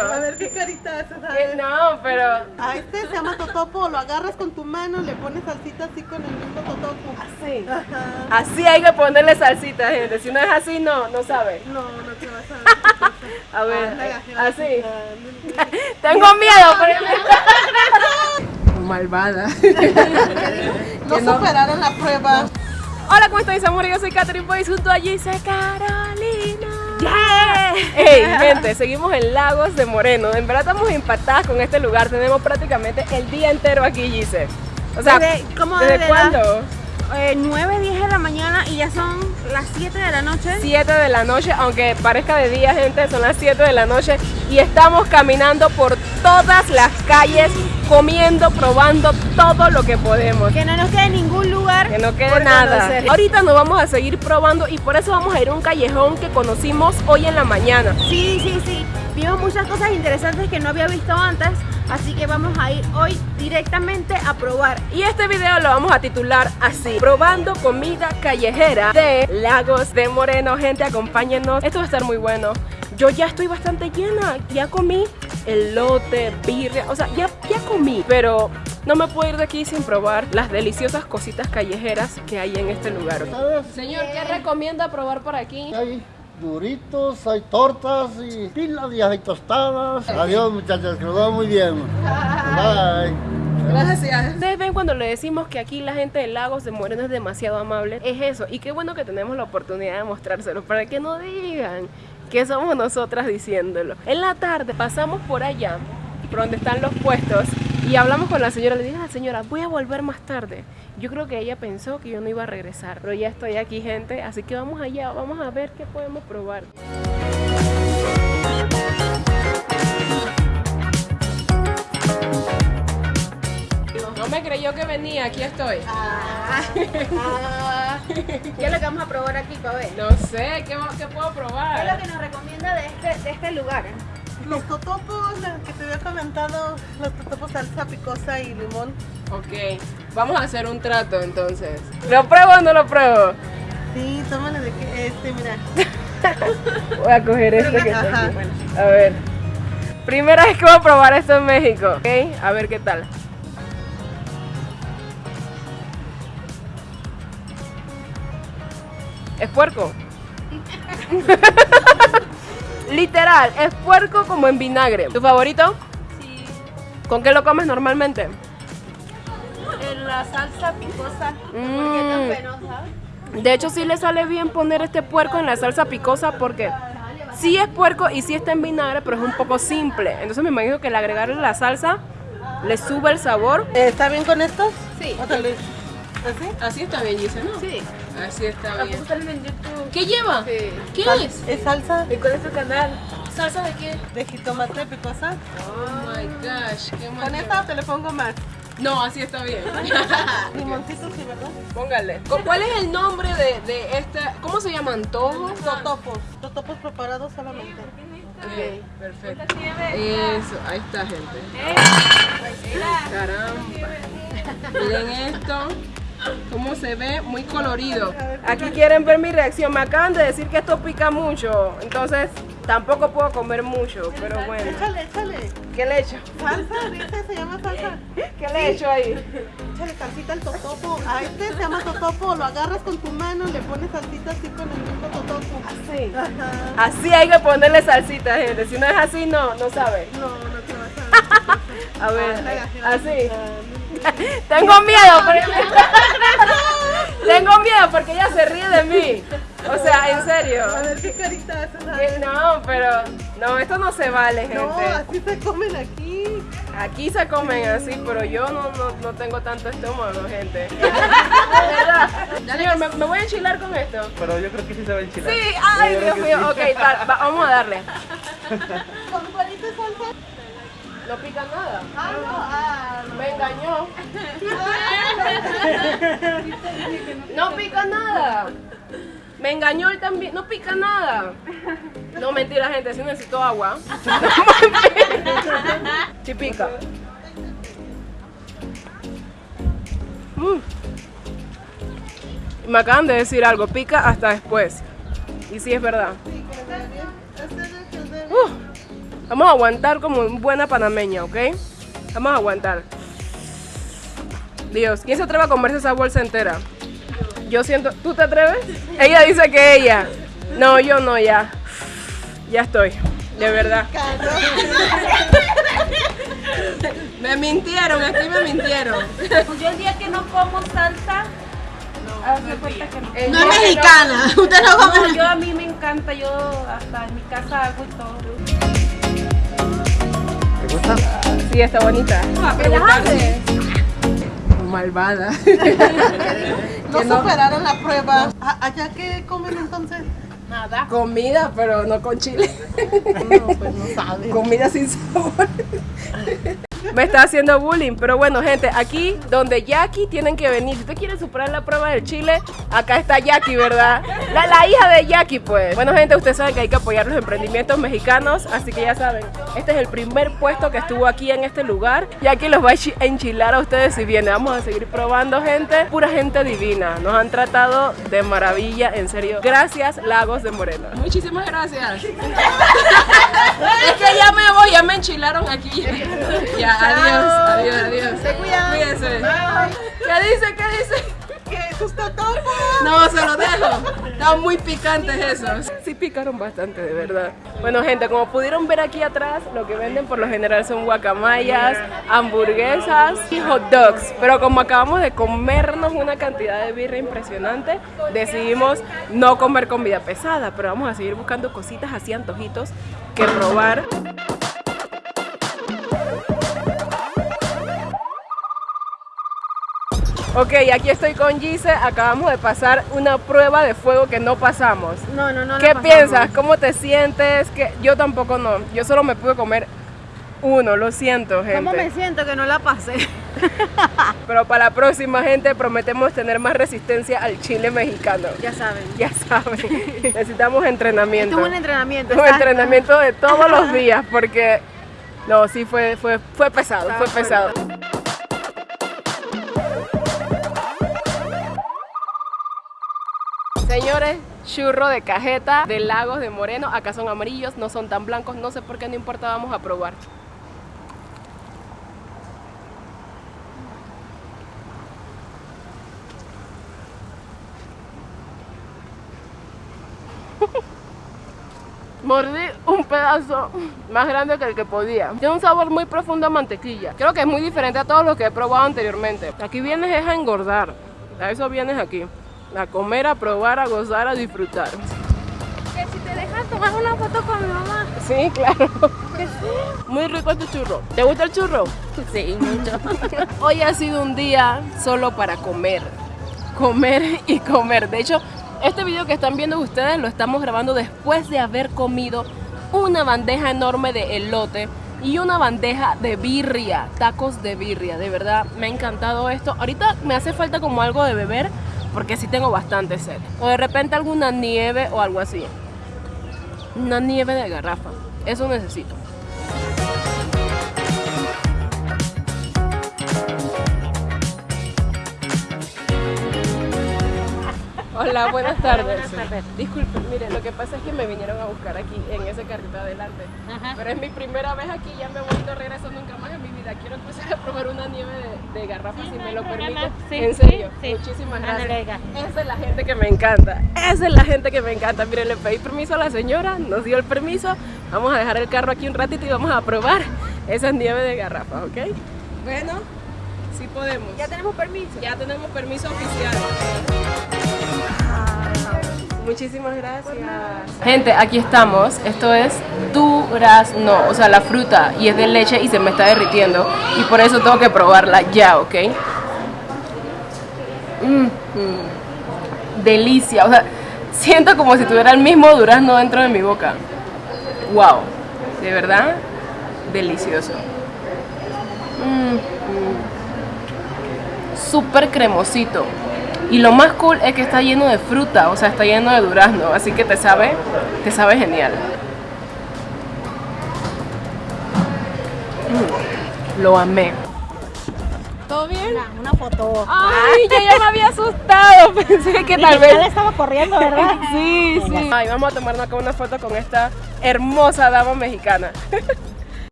A ver qué carita haces. Eh. No, pero A este se llama totopo, lo agarras con tu mano, le pones salsita así con el mismo totopo. así. Ajá. Así hay que ponerle salsita, gente. Si no es así, no, no sabe. No, no te vas a ver. A ver, Ándale, así. ándale. Tengo miedo, pero... Malvada. No superaron la prueba. Hola, ¿cómo estáis, amor? Yo soy Catherine Boyce junto a Gise Carolina. Hey, gente, seguimos en Lagos de Moreno. En verdad estamos impactadas con este lugar. Tenemos prácticamente el día entero aquí, Gise. O sea, Desde- ¿cómo ¿desde desde cuándo? Eh, 9, 10 de la mañana y ya son las 7 de la noche. 7 de la noche, aunque parezca de día, gente, son las 7 de la noche y estamos caminando por todas las calles, comiendo, probando todo lo que podemos. Que no nos quede ningún lugar. Que no quede por nada. conocer. Ahorita nos vamos a seguir probando y por eso vamos a ir a un callejón que conocimos hoy en la mañana. Sí, sí, sí. Vimos muchas cosas interesantes que no había visto antes. Así que vamos a ir hoy directamente a probar. Y este video lo vamos a titular así, probando comida callejera de Lagos de Moreno. Gente, acompáñenos. Esto va a estar muy bueno. Yo ya estoy bastante llena, ya comí elote, birria, o sea, ya, ya comí, pero no me puedo ir de aquí sin probar las deliciosas cositas callejeras que hay en este lugar. Señor, ¿qué recomienda probar por aquí? Hay duritos, hay tortas y pila de hay tostadas. Adiós muchachos, que nos va muy bien. Bye. Gracias. Ustedes ven cuando le decimos que aquí la gente de Lagos de Moreno es demasiado amable. Es eso. Y qué bueno que tenemos la oportunidad de mostrárselo para que no digan que somos nosotras diciéndolo. En la tarde pasamos por allá, por donde están los puestos, y hablamos con la señora. Le dije a la señora, voy a volver más tarde. Yo creo que ella pensó que yo no iba a regresar. Pero ya estoy aquí, gente. Así que vamos allá. Vamos a ver qué podemos probar. No me creyó que venía. Aquí estoy. Ah. ¿Qué es lo que vamos a probar aquí, para ver? No sé, ¿qué, qué puedo ¿Qué es lo probar? que nos recomienda de este, de este lugar? Los totopos, que te había comentado, los totopos salsa picosa y limón. Ok, vamos a hacer un trato entonces. ¿Lo pruebo o no lo pruebo? Sí, tómale de que este, mira. Voy a coger este que está. A ver. Primera vez que voy a probar esto en México. Ok, a ver qué tal. ¿Es puerco? Literal, es puerco como en vinagre. ¿Tu favorito? Sí. ¿Con qué lo comes normalmente? En la salsa picosa. Mm. penosa. De hecho, sí le sale bien poner este puerco en la salsa picosa porque sí es puerco y sí está en vinagre, pero es un poco simple. Entonces me imagino que al agregarle la salsa le sube el sabor. ¿Está bien con estos? Sí. ¿Así? Así está bien, dice, ¿no? Sí. Así está La bien. puse también en YouTube. ¿Qué lleva? Sí. ¿Qué Sal- es? Es salsa ¿Y cuál es tu canal? ¿Salsa de qué? de jitomate picosa. Oh my gosh, qué ¿Con mal. esta o te le pongo más? No, así está bien. Limoncito, sí, ¿verdad? Póngale. ¿Cuál es el nombre de, de esta? ¿Cómo se llaman? ¿Todos? Totopos. Totopos preparados solamente. Ok, perfecto. Eso, ahí está, gente. Caramba. Miren esto. Cómo se ve, muy colorido. Aquí quieren ver mi reacción. Me acaban de decir que esto pica mucho. Entonces, tampoco puedo comer mucho. Pero bueno. Échale, échale. ¿Qué le echo? Salsa, dice, se llama salsa. ¿Qué le echo ahí? Échale salsita al totopo. A este se llama totopo, lo agarras con tu mano, le pones salsita así con el mismo totopo. Así. Ajá. Así hay que ponerle salsita, gente. Si no es así, no, no sabe. No, no te vas a A ver, Ah, así. Tengo miedo porque... Tengo miedo porque ella se ríe de mí. O sea, en serio. A ver qué carita haces. a Que ver. No, pero no, esto no se vale, No, gente. así se comen aquí. Aquí se comen así, pero yo no, no, no tengo tanto estómago, gente. Señor, ¿me, me voy a enchilar con esto? Pero yo creo que sí se va a enchilar. Sí, ay, Dios mío. Ok, va- va- vamos a darle. ¿Con salsa? No pica nada. Ah, no, ah, no. Me engañó. No pica nada. Me engañó él también. No pica nada. No, mentira, gente. Si necesito agua. Sí pica. Mm. Me acaban de decir algo. Pica hasta después. Y sí es verdad. Vamos a aguantar como en buena panameña, ¿ok? Vamos a aguantar. Dios, ¿quién se atreve a comerse esa bolsa entera? Yo siento, ¿tú te atreves? Ella dice que ella. No, yo no, ya. Ya estoy, de verdad. Me mintieron, aquí me mintieron. Yo el día que no como salsa, no. No es mexicana. Usted no No, come. yo a mí me encanta, yo hasta en mi casa hago y todo. ¿Te gusta? Sí, está bonita. Malvada. No superaron la prueba. ¿A- ¿Allá qué comen entonces? Nada. Comida, pero no con chile. No, pues no saben. Comida sin sabor. Me está haciendo bullying, pero bueno, gente, aquí donde Jackie tienen que venir. Si usted quiere superar la prueba del chile, acá está Jackie, ¿verdad? La, la hija de Jackie, pues. Bueno, gente, ustedes saben que hay que apoyar los emprendimientos mexicanos, así que ya saben, este es el primer puesto que estuvo aquí en este lugar. Jackie los va a enchi- enchilar a ustedes si vienen. Vamos a seguir probando, gente. Pura gente divina. Nos han tratado de maravilla, en serio. Gracias, Lagos de Moreno. Muchísimas gracias. es que ya me voy, ya me enchilaron aquí. Ya, adiós, adiós, adiós. Se cuidan. Cuídense. ¿Qué dice? ¿Qué dice? ¿Qué? ¿Sus totopos? No, se lo dejo. Estaban muy picantes esos. Picaron bastante, de verdad. Bueno, gente, como pudieron ver aquí atrás, lo que venden por lo general son guacamayas, hamburguesas y hot dogs. Pero como acabamos de comernos una cantidad de birra impresionante, decidimos no comer comida pesada, pero vamos a seguir buscando cositas así, antojitos que probar. Ok, aquí estoy con Gise. Acabamos de pasar una prueba de fuego que no pasamos. No, no, no. ¿Qué la piensas? ¿Cómo te sientes? Que yo tampoco no. Yo solo me pude comer uno, lo siento, gente. ¿Cómo me siento que no la pasé? Pero para la próxima, gente, prometemos tener más resistencia al chile mexicano. Ya saben. Ya saben, necesitamos entrenamiento. Esto es un entrenamiento. Un exacto. entrenamiento de todos los días, porque no, sí fue, fue, fue pesado, fue pesado. Señores, churro de cajeta de Lagos de Moreno. Acá son amarillos, no son tan blancos. No sé por qué, no importa, vamos a probar. Mordí un pedazo más grande que el que podía. Tiene un sabor muy profundo a mantequilla. Creo que es muy diferente a todo lo que he probado anteriormente. Aquí vienes es a engordar. A eso vienes aquí. A comer, a probar, a gozar, a disfrutar. Que si te dejan tomar una foto con mi mamá. Sí, claro. Muy rico este churro. ¿Te gusta el churro? Sí, mucho. Hoy ha sido un día solo para comer. Comer y comer. De hecho, este video que están viendo ustedes lo estamos grabando después de haber comido una bandeja enorme de elote y una bandeja de birria, tacos de birria. De verdad, me ha encantado esto. Ahorita me hace falta como algo de beber porque sí tengo bastante sed. O de repente alguna nieve o algo así. Una nieve de garrafa. Eso necesito. Hola, buenas tardes. buenas tardes. Disculpen, miren, lo que pasa es que me vinieron a buscar aquí en ese carrito adelante. Ajá. Pero es mi primera vez aquí, ya me voy, no regreso nunca más en mi vida. Quiero empezar a probar una nieve de, de garrafa Sí, si me lo permite. Sí, en serio, sí, muchísimas gracias. Esa es la gente que me encanta. Esa es la gente que me encanta. Miren, le pedí permiso a la señora, nos dio el permiso. Vamos a dejar el carro aquí un ratito y vamos a probar esa nieve de garrafa, ¿ok? Bueno, sí podemos. Ya tenemos permiso. Ya tenemos permiso oficial. Muchísimas gracias. Gente, aquí estamos. Esto es durazno, o sea, la fruta y es de leche y se me está derritiendo y por eso tengo que probarla ya, ¿ok? Mm, mm. Delicia, o sea, siento como si tuviera el mismo durazno dentro de mi boca. Wow, de verdad, delicioso. Mm, mm. Súper cremosito. Y lo más cool es que está lleno de fruta, o sea, está lleno de durazno, así que te sabe, te sabe genial. Mm, lo amé. ¿Todo bien? Una, una foto. Ay, yo ya me había asustado. Pensé que tal Ya vez. le estaba corriendo, ¿verdad? Sí, sí. Ay, vamos a tomarnos acá una foto con esta hermosa dama mexicana.